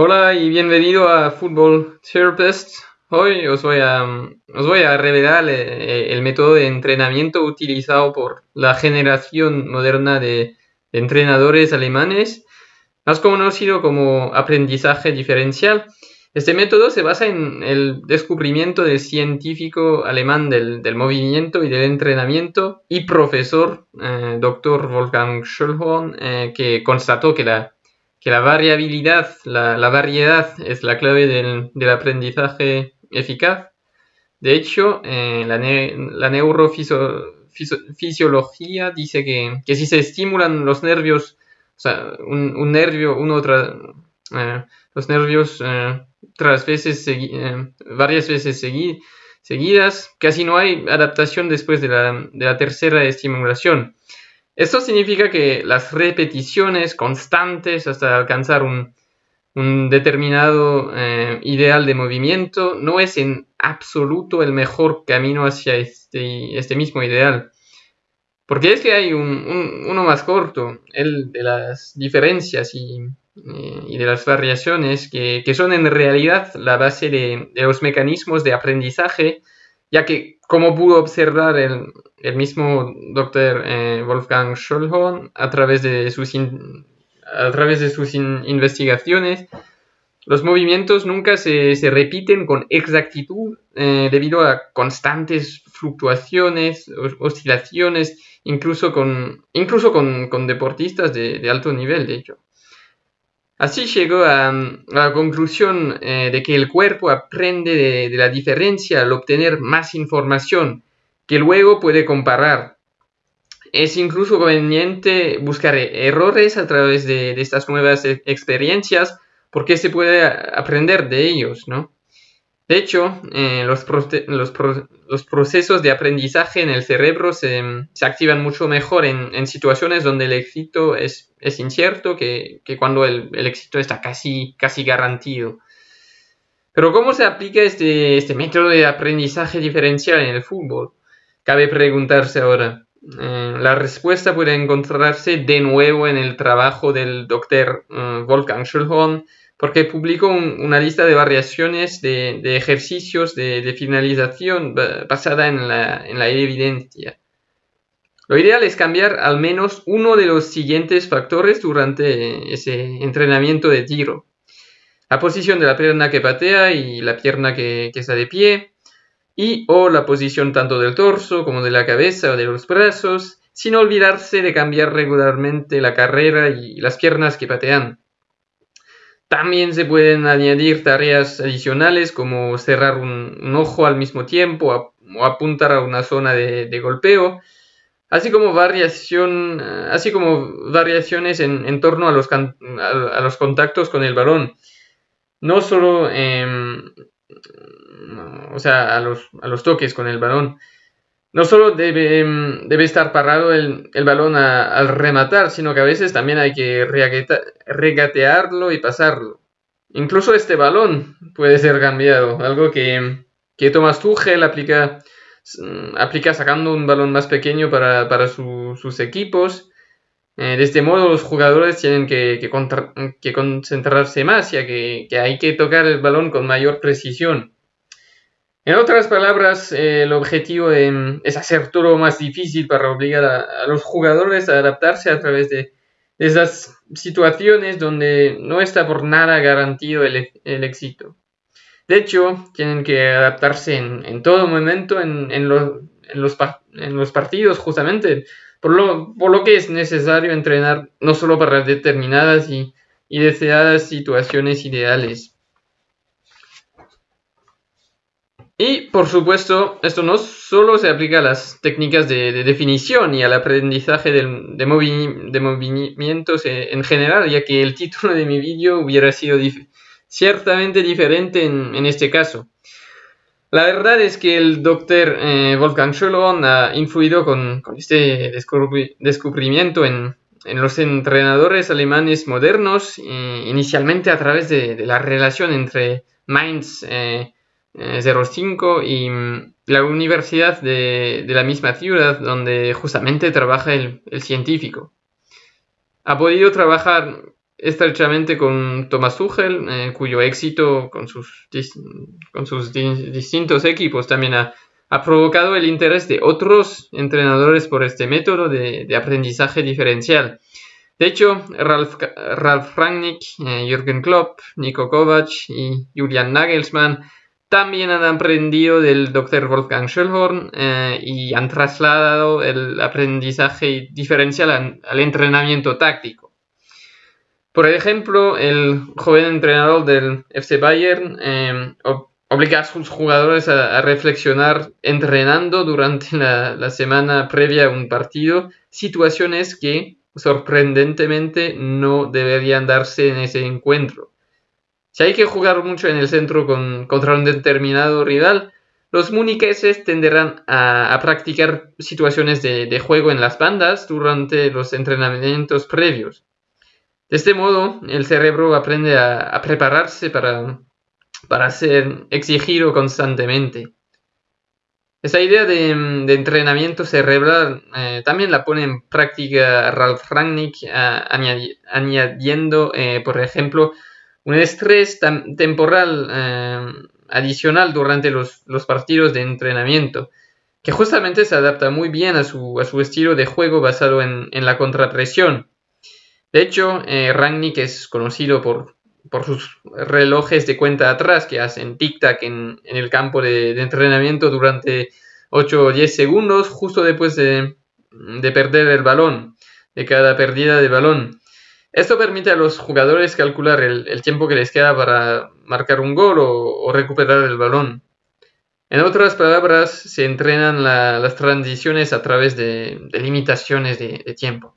Hola y bienvenido a Football Therapist. Hoy os voy a, os voy a revelar eh, el método de entrenamiento utilizado por la generación moderna de, entrenadores alemanes, más conocido como aprendizaje diferencial. Este método se basa en el descubrimiento del científico alemán del, movimiento y del entrenamiento y profesor, eh, doctor Wolfgang Schöllhorn, eh, que constató que la que la variabilidad, la, variedad es la clave del, aprendizaje eficaz. De hecho, eh, la, neurofisiología dice que, si se estimulan los nervios, o sea, un, nervio, uno eh, los nervios eh, tras veces, varias veces seguidas, casi no hay adaptación después de la, de la tercera estimulación. Esto significa que las repeticiones constantes hasta alcanzar un, determinado eh, ideal de movimiento no es en absoluto el mejor camino hacia este, este mismo ideal. Porque es que hay uno más corto, el de las diferencias y, eh, de las variaciones, que, son en realidad la base de los mecanismos de aprendizaje, ya que como pudo observar el, mismo doctor eh, Wolfgang Schollhorn a través de sus, a través de sus investigaciones, los movimientos nunca se, repiten con exactitud eh, debido a constantes fluctuaciones, oscilaciones, incluso con, incluso con, deportistas de, de alto nivel, de hecho. Así llegó a, la conclusión eh, de que el cuerpo aprende de, la diferencia al obtener más información que luego puede comparar. Es incluso conveniente buscar errores a través de, de estas nuevas e, experiencias porque se puede aprender de ellos, ¿no? De hecho, eh, los, procesos de aprendizaje en el cerebro se, activan mucho mejor en, situaciones donde el éxito es, incierto que, cuando el, éxito está casi, garantido. Pero ¿cómo se aplica este, este, método de aprendizaje diferencial en el fútbol? Cabe preguntarse ahora. Eh, la respuesta puede encontrarse de nuevo en el trabajo del doctor eh, Wolfgang Schulhorn porque publicó una lista de variaciones de, ejercicios de, finalización basada en la, evidencia. Lo ideal es cambiar al menos uno de los siguientes factores durante ese entrenamiento de tiro. La posición de la pierna que patea y la pierna que, que está de pie, y o la posición tanto del torso como de la cabeza o de los brazos, sin olvidarse de cambiar regularmente la carrera y las piernas que patean. También se pueden añadir tareas adicionales como cerrar un, ojo al mismo tiempo o apuntar a una zona de, golpeo, así como, variación, así como variaciones en, torno a los, a, los, contactos con el balón. No solo o sea, a los toques con el balón no solo debe, mm, debe estar parado el, balón al rematar, sino que a veces también hay que regatearlo y pasarlo. Incluso este balón puede ser cambiado, algo que, que Thomas Tuchel aplica, aplica sacando un balón más pequeño para, sus equipos. Eh, de este modo los jugadores tienen que, concentrarse más, ya que hay que tocar el balón con mayor precisión. En otras palabras, el objetivo es hacer todo más difícil para obligar a, los jugadores a adaptarse a través de, esas situaciones donde no está por nada garantido el, éxito. De hecho, tienen que adaptarse en, todo momento en, los, partidos, justamente, por lo, que es necesario entrenar no solo para determinadas y deseadas situaciones ideales. Y por supuesto, esto no solo se aplica a las técnicas de, definición y al aprendizaje de, movimientos en general, ya que el título de mi vídeo hubiera sido ciertamente diferente en, este caso. La verdad es que el doctor eh, Wolfgang Schöllhorn ha influido con, este descubrimiento en, los entrenadores alemanes modernos, eh, inicialmente a través de, la relación entre Mainz eh, 05 eh, y mm, la universidad de, la misma ciudad donde justamente trabaja el, científico. Ha podido trabajar estrechamente con Thomas Tuchel, eh, cuyo éxito con sus, con sus distintos equipos también ha, provocado el interés de otros entrenadores por este método de, aprendizaje diferencial. De hecho, Ralf, Ralf Rangnick, eh, Jürgen Klopp, Nico Kovac y Julian Nagelsmann también han aprendido del Dr. Wolfgang Schellhorn eh, y han trasladado el aprendizaje diferencial al entrenamiento táctico. Por ejemplo, el joven entrenador del FC Bayern eh, obliga a sus jugadores a, reflexionar entrenando durante la, semana previa a un partido situaciones que sorprendentemente no deberían darse en ese encuentro. Si hay que jugar mucho en el centro contra un determinado rival, los muniqueses tenderán a, practicar situaciones de, juego en las bandas durante los entrenamientos previos. De este modo, el cerebro aprende a, prepararse para, para, ser exigido constantemente. Esa idea de, entrenamiento cerebral eh, también la pone en práctica Ralph Rangnick, añadiendo, eh, por ejemplo, un estrés temporal eh, adicional durante los, partidos de entrenamiento, que justamente se adapta muy bien a su, estilo de juego basado en, la contrapresión. De hecho, eh, Rangnick es conocido por, sus relojes de cuenta atrás que hacen tic-tac en, el campo de, entrenamiento durante 8 o 10 segundos justo después de, de perder el balón, de cada pérdida de balón. Esto permite a los jugadores calcular el, tiempo que les queda para marcar un gol o, recuperar el balón. En otras palabras, se entrenan las transiciones a través de, limitaciones de, tiempo.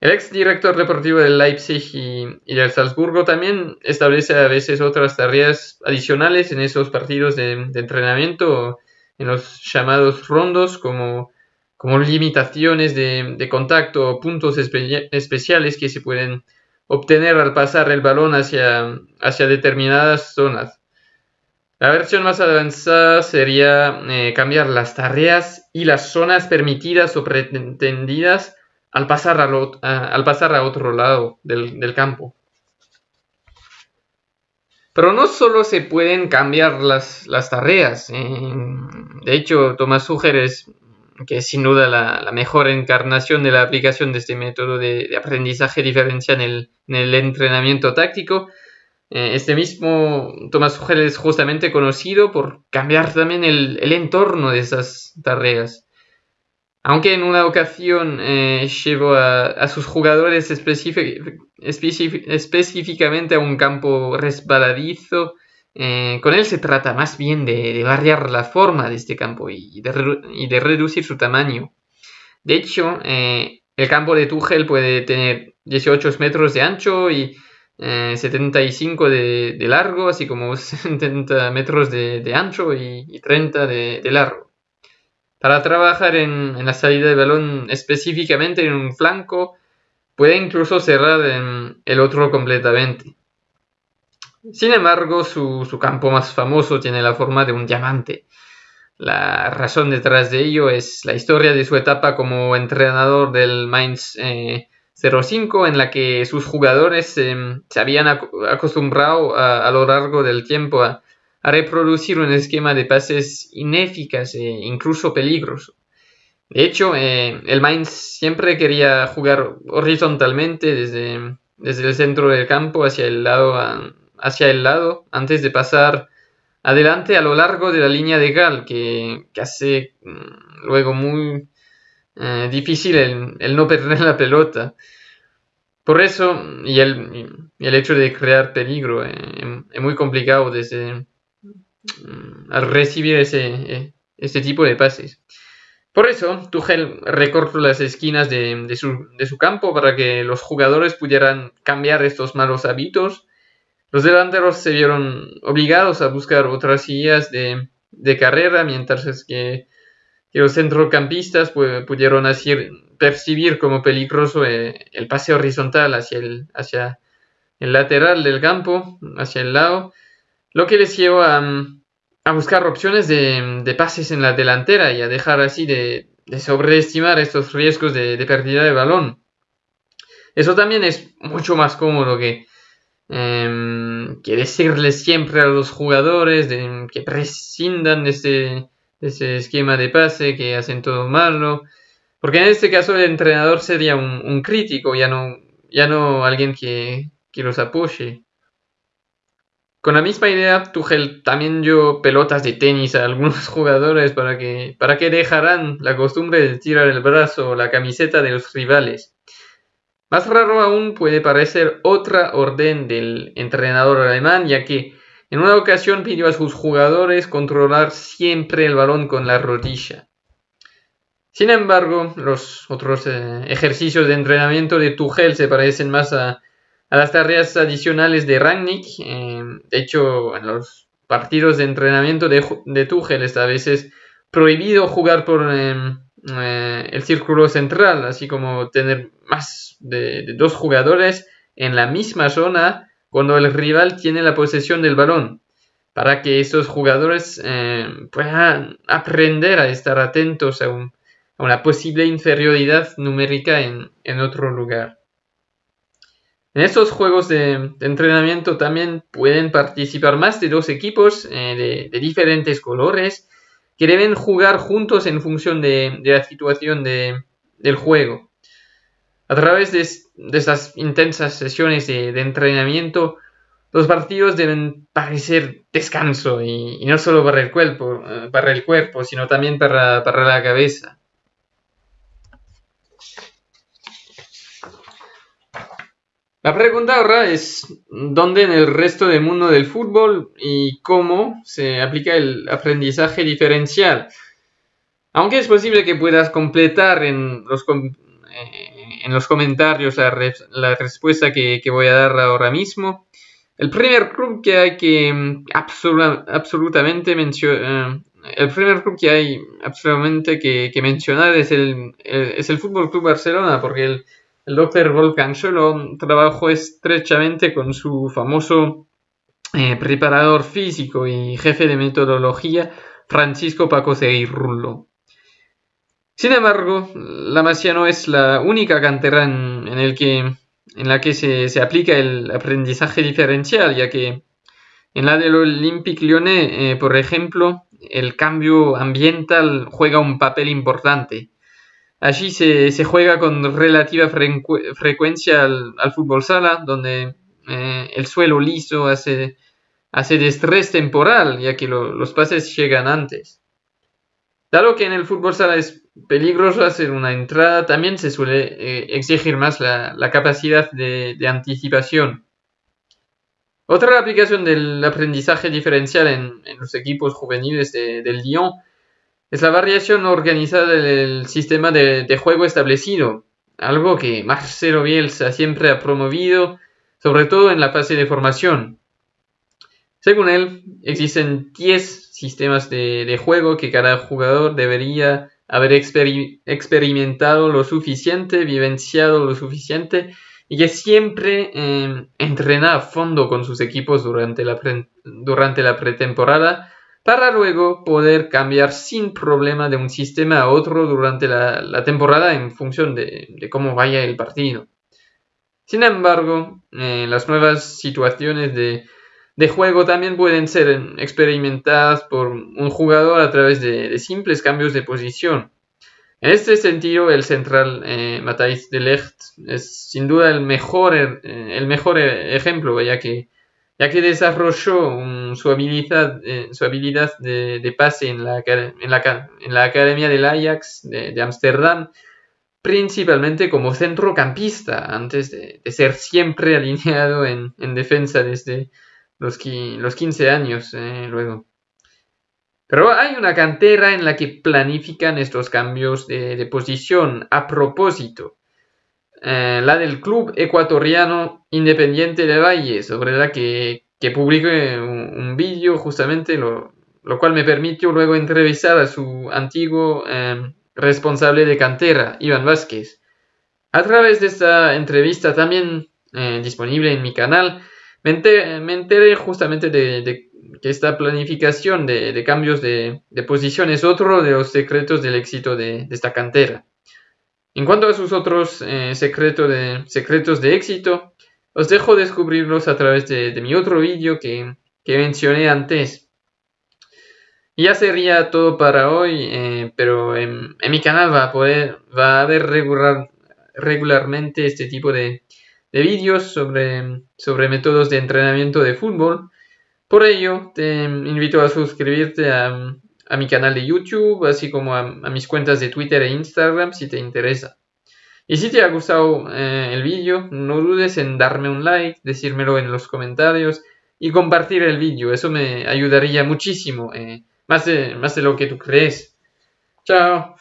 El ex director deportivo del Leipzig y, del Salzburgo también establece a veces otras tareas adicionales en esos partidos de, entrenamiento, en los llamados rondos, como como limitaciones de, contacto o puntos especiales que se pueden obtener al pasar el balón hacia, hacia determinadas zonas. La versión más avanzada sería eh, cambiar las tareas y las zonas permitidas o pretendidas al pasar, a, al pasar otro lado del, campo. Pero no solo se pueden cambiar las, tareas. Eh, de hecho, Tomás Sugeres que es sin duda la, mejor encarnación de la aplicación de este método de, aprendizaje diferencial en el, entrenamiento táctico. Eh, este mismo Thomas Tuchel es justamente conocido por cambiar también el, entorno de esas tareas. Aunque en una ocasión eh, llevó a, sus jugadores específicamente a un campo resbaladizo, eh, con él se trata más bien de, variar la forma de este campo y de, reducir su tamaño. De hecho, eh, el campo de Tuchel puede tener 18 metros de ancho y 75 eh, de, largo, así como 70 metros de, ancho y, 30 de, largo. Para trabajar en, la salida de balón específicamente en un flanco, puede incluso cerrar el otro completamente. Sin embargo, su, campo más famoso tiene la forma de un diamante. La razón detrás de ello es la historia de su etapa como entrenador del Mainz 05, eh, en la que sus jugadores em, se habían acostumbrado a, lo largo del tiempo a, reproducir un esquema de pases ineficaz e incluso peligroso. De hecho, eh, el Mainz siempre quería jugar horizontalmente desde, desde el centro del campo hacia el lado hacia el lado antes de pasar adelante a lo largo de la línea de Gal, que, hace mm, luego muy eh, difícil el, no perder la pelota. Por eso, y el, el hecho de crear peligro eh, es muy complicado desde, mm, al recibir ese, eh, este tipo de pases. Por eso, Tuchel recortó las esquinas de, su, de, su, campo para que los jugadores pudieran cambiar estos malos hábitos los delanteros se vieron obligados a buscar otras guías de, carrera, mientras que, los centrocampistas pudieron percibir como peligroso eh, el pase horizontal hacia el, hacia el lateral del campo, hacia el lado, lo que les llevó a, buscar opciones de, pases en la delantera y a dejar así de, sobreestimar estos riesgos de, pérdida de balón. Eso también es mucho más cómodo que, em, que decirles siempre a los jugadores que prescindan de ese, ese, esquema de pase, que hacen todo malo. Porque en este caso el entrenador sería un, crítico, ya no, ya no alguien que, que los apoye. Con la misma idea, Tuchel también dio pelotas de tenis a algunos jugadores para que, para que dejaran la costumbre de tirar el brazo o la camiseta de los rivales. Más raro aún puede parecer otra orden del entrenador alemán, ya que en una ocasión pidió a sus jugadores controlar siempre el balón con la rodilla. Sin embargo, los otros eh, ejercicios de entrenamiento de Tuchel se parecen más a las tareas adicionales de Rangnick. Eh, de hecho, en los partidos de entrenamiento de, de Tuchel está a veces prohibido jugar por em, eh, el círculo central, así como tener más de, dos jugadores en la misma zona cuando el rival tiene la posesión del balón, para que esos jugadores em, puedan aprender a estar atentos a, una posible inferioridad numérica en otro lugar. En estos juegos de, entrenamiento también pueden participar más de dos equipos eh, de, diferentes colores que deben jugar juntos en función de, la situación del juego. A través de, estas intensas sesiones de, entrenamiento, los partidos deben parecer descanso y, no solo para el cuerpo, eh, para el cuerpo sino también para la cabeza. La pregunta ahora es dónde en el resto del mundo del fútbol y cómo se aplica el aprendizaje diferencial. Aunque es posible que puedas completar en los, eh, en los comentarios la, respuesta que, voy a dar ahora mismo, el primer club que hay que mm, absolutamente mencionar, eh, el primer club que hay absolutamente que, mencionar es el, es el Fútbol Club Barcelona, porque el Volkan Solo trabajó estrechamente con su famoso eh, preparador físico y jefe de metodología Francisco Paco Rullo. Sin embargo, la Masia no es la única cantera en la que se, aplica el aprendizaje diferencial, ya que en la del Olympique Lyonnais, eh, por ejemplo, el cambio ambiental juega un papel importante. Allí se, juega con relativa frecuencia al, fútbol sala, donde eh, el suelo liso hace, hace temporal, ya que los pases llegan antes. Dado que en el fútbol sala es peligroso hacer una entrada, también se suele eh, exigir más la, capacidad de, anticipación. Otra aplicación del aprendizaje diferencial en, los equipos juveniles del Lyon es la variación organizada del sistema de, juego establecido, algo que Marcelo Bielsa siempre ha promovido, sobre todo en la fase de formación. Según él, existen 10 sistemas de, juego que cada jugador debería haber experimentado lo suficiente, vivenciado lo suficiente y que siempre eh, entrena a fondo con sus equipos durante la, durante la pretemporada para luego poder cambiar sin problema de un sistema a otro durante la, temporada en función de, cómo vaya el partido. Sin embargo, eh, las nuevas situaciones de, juego también pueden ser experimentadas por un jugador a través de, simples cambios de posición. En este sentido, el central eh, Matthijs de Ligt es sin duda el mejor, eh, el mejor ejemplo, ya que ya que desarrolló su habilidad, eh, su habilidad de, pase en la, Academia del Ajax de Ámsterdam, principalmente como centrocampista, antes de, ser siempre alineado en, defensa desde los, los 15 años eh, luego. Pero hay una cantera en la que planifican estos cambios de, posición a propósito. Eh, la del club ecuatoriano Independiente de Valle, sobre la que, que publiqué un, vídeo justamente, lo, cual me permitió luego entrevistar a su antiguo em, responsable de cantera, Iván Vázquez. A través de esta entrevista también eh, disponible en mi canal, me enteré, justamente de, que esta planificación de, cambios de, posición es otro de los secretos del éxito de esta cantera. En cuanto a sus otros eh, de, secretos de éxito, os dejo descubrirlos a través de, mi otro vídeo que, mencioné antes. ya sería todo para hoy, eh, pero en, mi canal va a, poder, va a haber regular, regularmente este tipo de, vídeos sobre, sobre métodos de entrenamiento de fútbol. Por ello, te invito a suscribirte a, a mi canal de YouTube, así como a, mis cuentas de Twitter e Instagram si te interesa. Y si te ha gustado eh, el vídeo, no dudes en darme un like, decírmelo en los comentarios y compartir el vídeo. Eso me ayudaría muchísimo, eh, más, más de lo que tú crees. Chao.